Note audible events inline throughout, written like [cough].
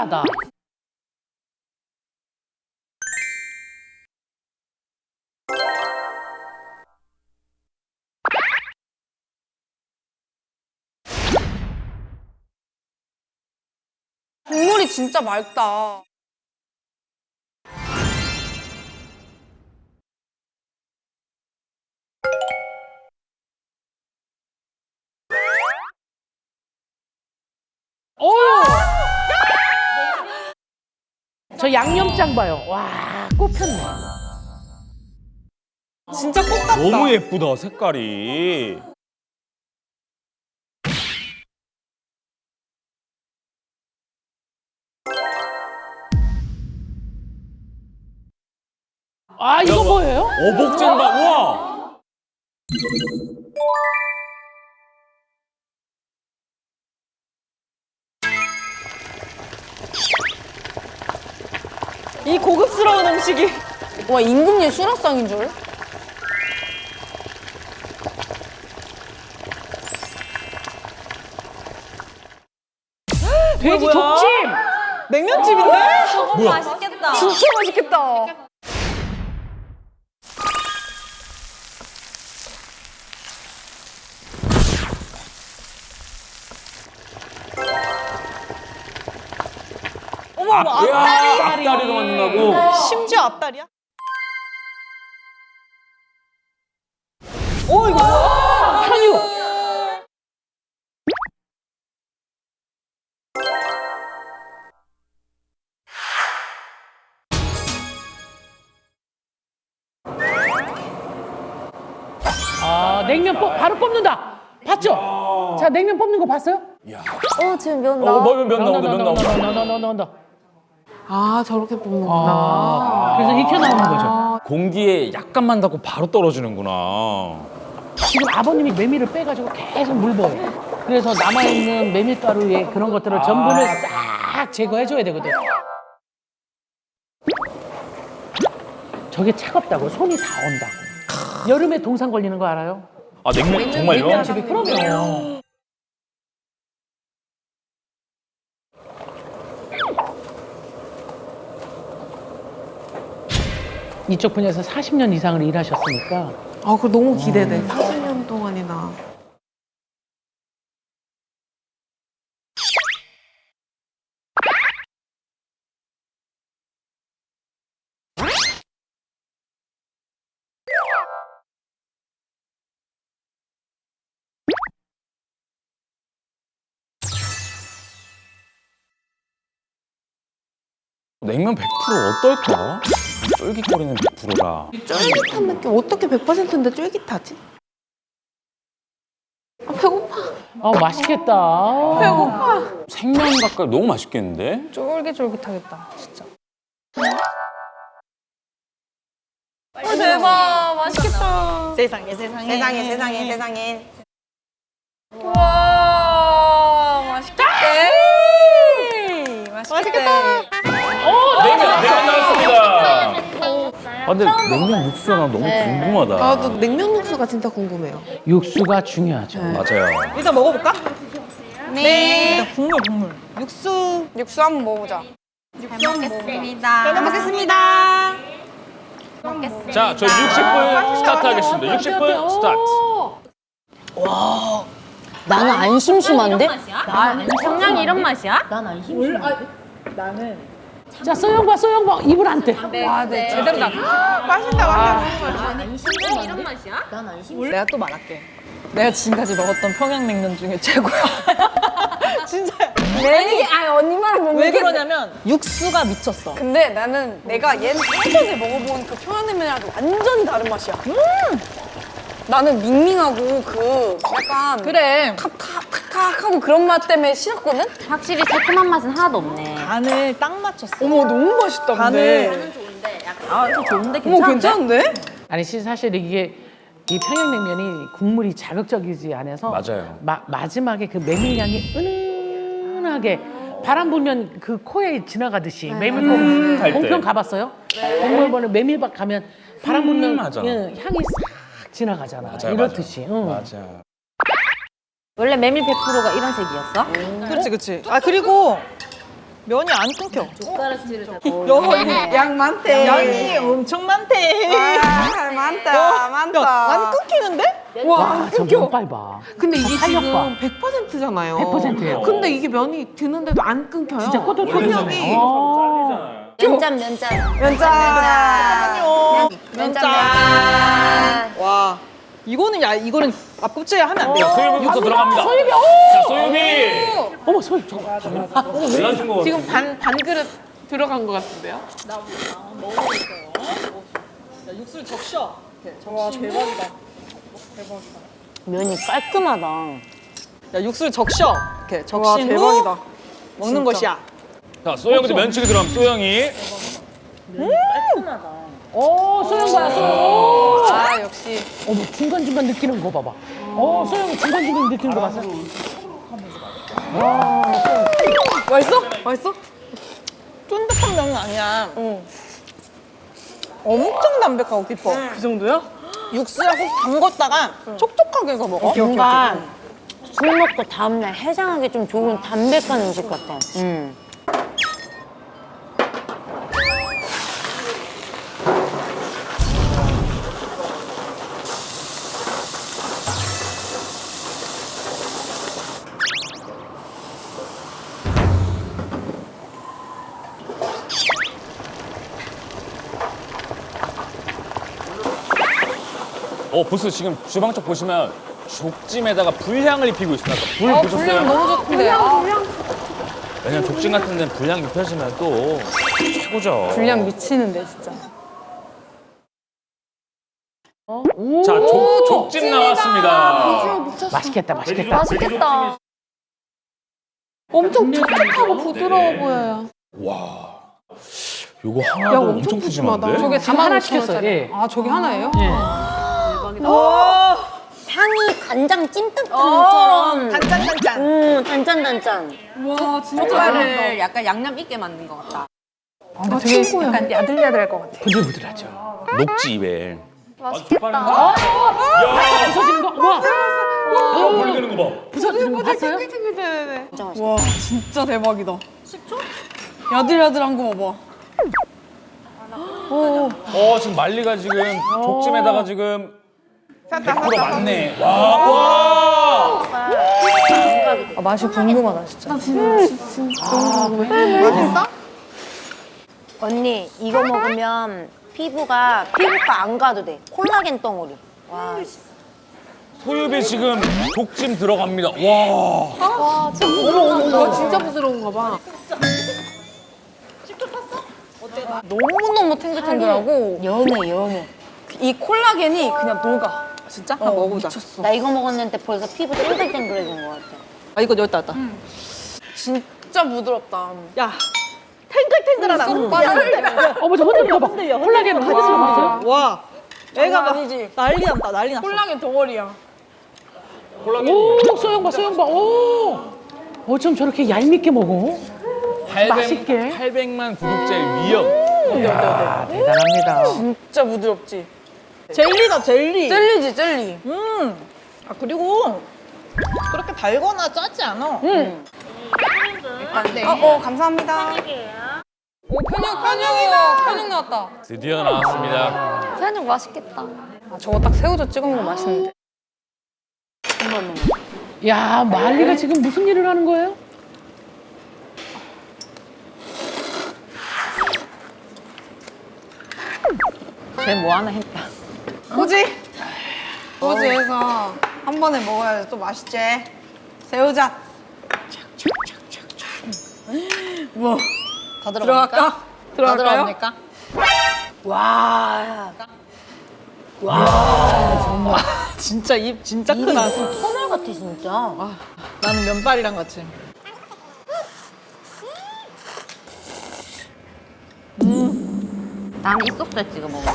기발하다. 국물이 진짜 맑다. 저 양념장 봐요. 와, 꼽혔네. 진짜 꽃 같다. 너무 예쁘다 색깔이. 아, 이거 뭐예요? 어복진박 우와. 이 고급스러운 음식이. 와 임금님 수라상인 줄? 돼지 족찜. 냉면집인데? 너무 맛있겠다. 진짜 맛있겠다. 어머 어머 아, 야, 앞다리로 만든다고. 심지어 앞다리야? 오 이거 뭐야? 아, 냉면 뽑, 바로 뽑는다. 봤죠? 자, 냉면 뽑는 거 봤어요? 어 지금 면 어, 나. 뭐, 면 나온다, 면 나온다. 나온다, 나온다, 나온다. 아 저렇게 뽑는구나. 아, 그래서 익혀 나오는 거죠. 공기에 약간만 닿고 바로 떨어지는구나. 지금 아버님이 메밀을 빼가지고 계속 물버요. 그래서 남아있는 메밀가루에 그런 것들을 전분을 싹 제거해줘야 되거든. 저게 차갑다고 손이 다 온다고. 여름에 동상 걸리는 거 알아요? 아 냉면 정말요? 집에 그러면 이쪽 분야에서 40년 이상을 일하셨으니까 아 그거 너무 기대돼. 40년 동안이나. 냉면 100% 어떨까? 쫄깃거리는 100%라. 쫄깃한 느낌 어떻게 100%인데 쫄깃하지? 아 배고파. 어 맛있겠다. 배고파. 생면 가까이 너무 맛있겠는데? 쫄깃쫄깃하겠다 진짜. 어, 대박 맛있겠다. 세상에 세상에 세상에 세상에 세상에. 와 맛있겠다. 맛있겠다. 아, 근데 냉면 육수가 나 너무 궁금하다. 나도 냉면 육수가 진짜 궁금해요. 육수가 중요하죠. 맞아요. 일단 먹어볼까? 네. 일단 국물 국물. 육수 육수 한번 먹어보자. 잘 먹겠습니다. 잘 먹겠습니다. 먹겠습니다. 자, 저희 60분 스타트 하겠습니다. 60분 스타트. 나는 안 심심한데? 아, 정량이 이런 맛이야? 자 소영과 소영과 입을 안 떼. 아, 네. 제대로다. 맛있다 맛있다. 정량이 이런 맛이야? 내가 또 말할게. 내가 지금까지 먹었던 평양냉면 중에 최고야. [laughs] 진짜야. 아니, 아니 언니 말을 못 왜 그러냐면 육수가 미쳤어. 근데 나는 내가 옛- 예전에 먹어본 그 평양냉면이랑 완전 다른 맛이야. 음! 나는 밍밍하고 그 약간 그래. 탁탁탁탁 하고 그런 맛 때문에 싫었거든? 확실히 새콤한 맛은 하나도 없네. 간을 딱 맞췄어. 어머 너무 맛있다 근데. 간을. 좋은데 약간 아, 이거 좋은데 어머 괜찮은데? 괜찮은데? 아니 시- 사실 이게 이 평양냉면이 국물이 자극적이지 않아서 맞아요. 마, 마지막에 그 메밀향이 은은하게 바람 불면 그 코에 지나가듯이 메밀 할 때. 공평 가봤어요? 공물번에 메밀밭 가면 바람 불면 하잖아. 예, 향이 싹 지나가잖아. 맞아요, 이렇듯이. 응. 맞아. 원래 메밀 100%가 이런 색이었어? 그렇지 그렇지. 아 그리고 면이 안 끊겨. 젓가락질을 다 여, 양 많대. 양이 엄청 많대. 아, 많다, 많다. 안 끊기는데? 와, 저 면발 봐. 근데 이게. 지금 100%잖아요. 100% 예요. 근데 이게 면이 드는데도 안 끊겨요. 진짜 꼬들꼬들하네. 어. 면짠 면짠 면장. 면짠 면짠 와. 이거는 야 이거는 앞껍질에 하면 안 돼요. 소유비부터 들어갑니다. 소유비, 자, 오! 소유비. 어머, 소유, 저거. 놀라신 거 지금 반, 반 그릇 들어간 것 같은데요? 육수를 적셔. 와 대박이다. 면이 깔끔하다 야 육수를 적셔. 이렇게 적신 후 먹는 것이야. 자, 소영이도 면치기 들어가면 소영이. 오, 소영 봐, 소영. 오! 아, 역시. 어머, 중간중간 느끼는 거 봐봐. 어, 소영 중간중간 느끼는 거 봤어? 맛있어? 맛있어? 쫀득한 면은 아니야. 엄청 담백하고 깊어. 그 정도야? 육수에 꼭 담궜다가 촉촉하게 해서 먹어. 뭔가 술 먹고 다음날 해장하기 좀 좋은 담백한 음식 같아 음. 어, 벌써 지금 주방 쪽 보시면 족찜에다가 불향을 입히고 있습니다. 불 보셨어요? 너무 좋던데. 아, 왜냐면 족찜 같은 데는 불향 입혀지면 또 최고죠. 분량 미치는데, 진짜. 자, 족, 족찜 나왔습니다. 맛있겠다, 맛있겠다. 맛있겠다. 엄청 촉촉하고 부드러워 보여요. 와. 요거 하나도 엄청 엄청. 푸짐한데? 저게 지금 하나 시켰어요. 예. 아, 저게 하나예요? 예. 향이 간장 찜닭처럼 짠짠짠. 음 단짠단짠 와, 진짜를 약간 양념 있게 만든 것 같다. 아, 친구야. 약간 야들야들할 것 같아. 부들부들하죠. 녹지 입에. 맛있겠다. 부서지는 거, 와! 어, 벌리는 거 봐. 부서지는 거 봤어요? 네네네. 진짜 와 진짜 대박이다. 10초? 야들야들한 거 봐봐. 어, 지금 말리가 지금 족찜에다가 지금 100% 맞네. 와, 와! 아, 맛이 궁금하다, 진짜. 맛있어? 언니 이거 먹으면 피부가 피부과 안 가도 돼 콜라겐 덩어리 와 소유비 지금 족찜 들어갑니다. 와. 와, 진짜 부드러운 거. 진짜 부드러운가 봐. 너무너무 탱글탱글하고 연해 연해 이 콜라겐이 그냥 녹아. 진짜? 한번 먹어보자. 나 이거 먹었는데 벌써 피부 땡글땡글해진 것 같아 아 이거 여기다 놨다. 진짜 부드럽다. 야 탱글탱글하다. 어머, 저 흔들린 거 봐. 콜라겐 거 봤어요? 와 애가 막 아니지. 난리 났다 난리 났어. 콜라겐 덩어리야. 오, 소영 봐, 소영 봐. 오! 어쩜 저렇게 얄밉게 먹어? 맛있게. 800만 구독자의 위협. 이야, 대단합니다. 진짜 부드럽지. 젤리다 젤리. 젤리지, 젤리. 음. 아 그리고 그렇게 달거나 짜지 않아. 응. 어, 어, 감사합니다. 오, 편육, 편육이다. 편육 나왔다. 드디어 나왔습니다. 사장님 맛있겠다 아, 저거 딱 새우젓 찍어 먹으면 맛있는데. 야, 말리가 지금 무슨 일을 하는 거예요? 쟤 뭐 하나 했다. 꼬지? 꼬지해서 한 번에 먹어야 또 맛있지. 새우젓. 뭐? 다 들어갈까? 들어갈까요? 들어갑니까? 진짜 입 진짜 크다. 터널 같아 진짜 나는 면발이랑 같이. 나는 이 소스에 찍어 먹어 아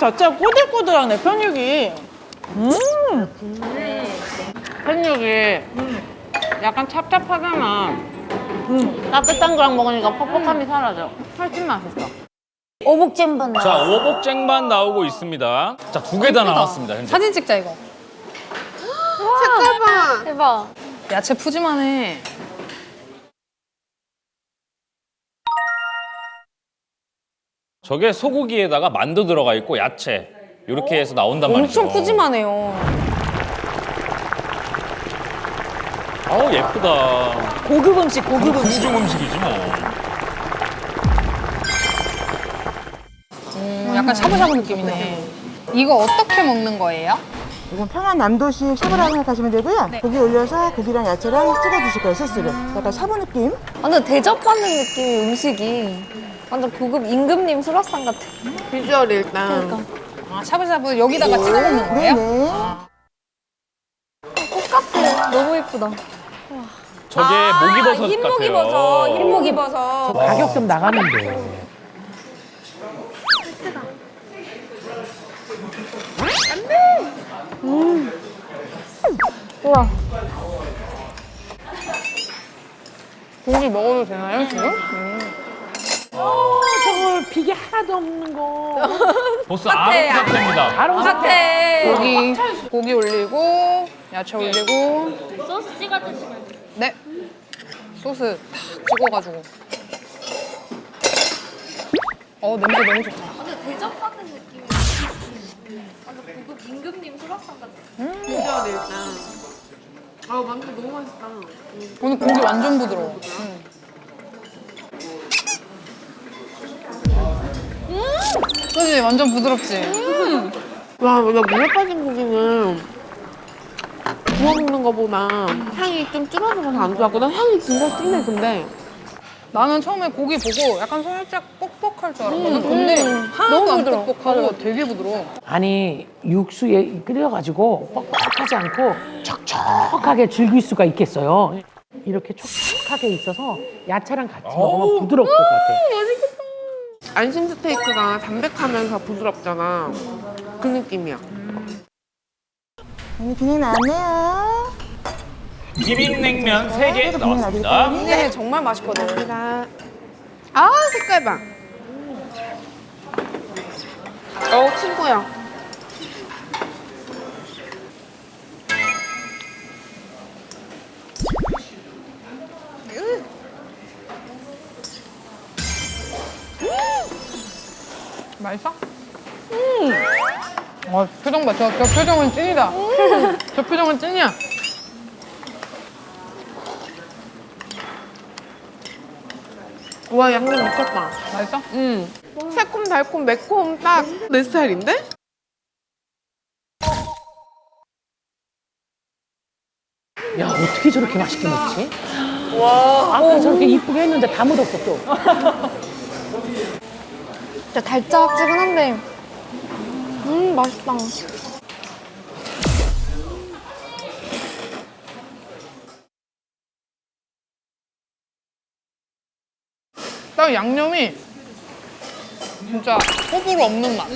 자체가 꼬들꼬들하네 편육이. 음. 근육이 약간 찹찹하잖아. 따뜻한 거랑 먹으니까 퍽퍽함이 사라져. 훨씬 맛있어. 오복잼반 자, 오복쟁반 나오고 있습니다. 자, 두 개 다 나왔습니다, 현재. 사진 찍자 이거. [gasps] 색깔 봐. 대박. 야채 푸짐하네. 저게 소고기에다가 만두 들어가 있고 야채. 이렇게 해서 나온단 말이죠. 엄청 푸짐하네요. 어우, 예쁘다. 고급 음식, 고급 음식. 궁중 음식이지 뭐. 음, 약간 샤브샤브 느낌이네. 이거 어떻게 먹는 거예요? 이건 평안 남도식 샤브라고 생각하시면 되고요. 고기 올려서 고기랑 야채랑 찍어 주실 거예요, 소스를. 약간 샤브 느낌. 완전 대접받는 느낌의 음식이 완전 고급 임금님 수라상 같아. 비주얼 일단. 그러니까. 아, 샤브샤브 여기다가 찍어 먹는 거예요? 네네. 똑같아. 너무 예쁘다. 저게 목이버섯 같아요. 흰목이버섯, 흰목이버섯. 가격 좀 나가는데. 고기 먹어도 되나요 지금? 저걸 비계 하나도 없는 거. 보스 아롱 사태입니다. 바로 사태. 고기 고기 올리고 야채 올리고 소스 찍어 드시면 돼. 네 소스 탁 찍어가지고 어 냄새 너무 좋다. 완전 대접받는 느낌이 완전 고급 임금님 수라상 같아. 비주얼 일단. 아우 만두 너무 맛있다. 오늘 고기 완전 부드러워. 음. 그지 완전 부드럽지. 와, 나 물에 빠진 고기는 구워 먹는 거보다 향이 좀 줄어들어서 안 좋았거든. 향이 진짜 진해 근데. 나는 처음에 고기 보고 약간 살짝 뻑뻑할 줄 알았거든. 근데 하나도 안 뻑뻑하고 되게 부드러워. 아니 육수에 끓여가지고 뻑뻑하지 않고 촉촉하게 즐길 수가 있겠어요. 이렇게 촉촉하게 있어서 야채랑 같이 먹으면 부드러울 것 같아. 안심 스테이크가 담백하면서 부드럽잖아. 그 느낌이야. 네, 비냉 나왔네요. 비빔냉면 세개 나왔습니다. 네, 정말 맛있거든. 제가 아 색깔 봐. 어 친구야. 표정 봐. 저, 저 표정은 찐이다. 저 표정은 찐이야. 와 양념 미쳤다. 맛있어? 음. 새콤 달콤 매콤 딱 내 스타일인데? 야 어떻게 저렇게 맛있게 먹지? 와 아까 저렇게 이쁘게 했는데 다 묻었어 또. [laughs] 진짜 달짝지근한데 음 맛있다. 딱 양념이 진짜 호불호 없는 맛.